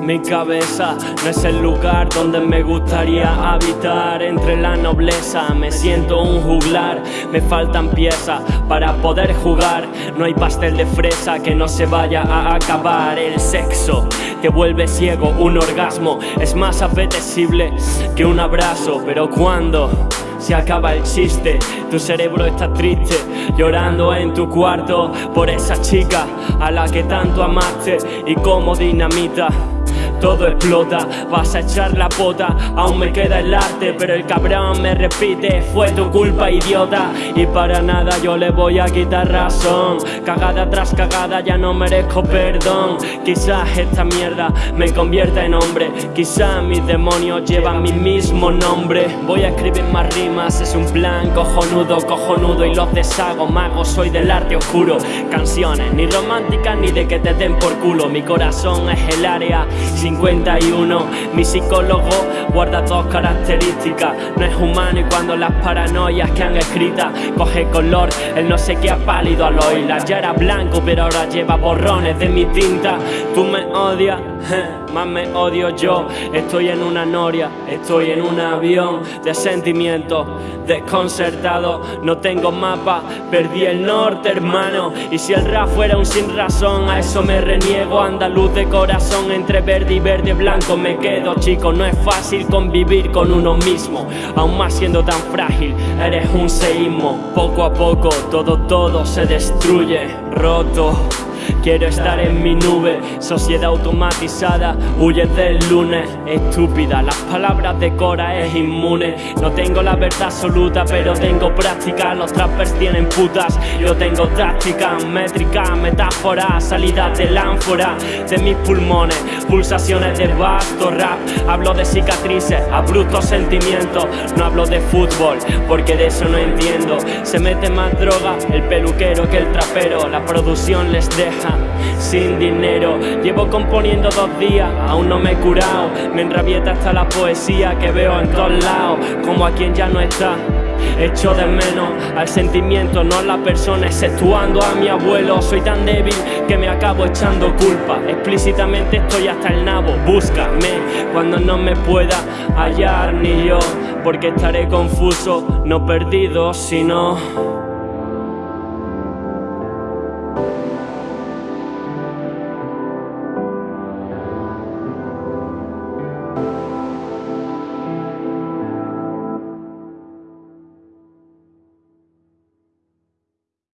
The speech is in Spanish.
Mi cabeza no es el lugar donde me gustaría habitar. Entre la nobleza me siento un juglar. Me faltan piezas para poder jugar. No hay pastel de fresa que no se vaya a acabar. El sexo te vuelve ciego, un orgasmo Es más apetecible que un abrazo. Pero cuando se acaba el chiste Tu cerebro está triste, llorando en tu cuarto Por esa chica a la que tanto amaste Y como dinamita todo explota. Vas a echar la pota, aún me queda el arte Pero el cabrón me repite, fue tu culpa idiota. Y para nada yo le voy a quitar razón. Cagada tras cagada ya no merezco perdón. Quizás esta mierda me convierta en hombre. Quizás mis demonios llevan mi mismo nombre. Voy a escribir más rimas, es un plan cojonudo, cojonudo. Y los deshago, mago, soy del arte oscuro. Canciones, ni románticas ni de que te den por culo. Mi corazón es el área 51 Mi psicólogo guarda dos características. No es humano y cuando las paranoias que han escritas Coge color, él no sé qué ha pálido al oírla. Ya era blanco pero ahora lleva borrones de mi tinta. Tú me odias más me odio yo. Estoy en una noria, estoy en un avión de sentimientos desconcertado No tengo mapa, perdí el norte hermano. Y si el rap fuera un sin razón, a eso me reniego. Andaluz de corazón, entre verde y verde blanco me quedo Chico, no es fácil convivir con uno mismo Aún más siendo tan frágil, eres un seísmo. Poco a poco, todo, todo se destruye, roto Quiero estar en mi nube, sociedad automatizada, huye del lunes Estúpida, las palabras de Cora es inmune. No tengo la verdad absoluta, pero tengo práctica. Los trappers tienen putas, yo tengo táctica Métrica, metáfora, salida del ánfora De mis pulmones, pulsaciones de vasto rap. Hablo de cicatrices, abruptos sentimientos. No hablo de fútbol, porque de eso no entiendo. Se mete más droga el peluquero que el trapero. La producción les deja sin dinero. Llevo componiendo dos días, aún no me he curado. Me enrabieta hasta la poesía que veo en todos lados Como a quien ya no está. Echo de menos al sentimiento, no a la persona Exceptuando a mi abuelo. Soy tan débil que me acabo echando culpa. Explícitamente estoy hasta el nabo. Búscame cuando no me pueda hallar ni yo Porque estaré confuso, no perdido, sino...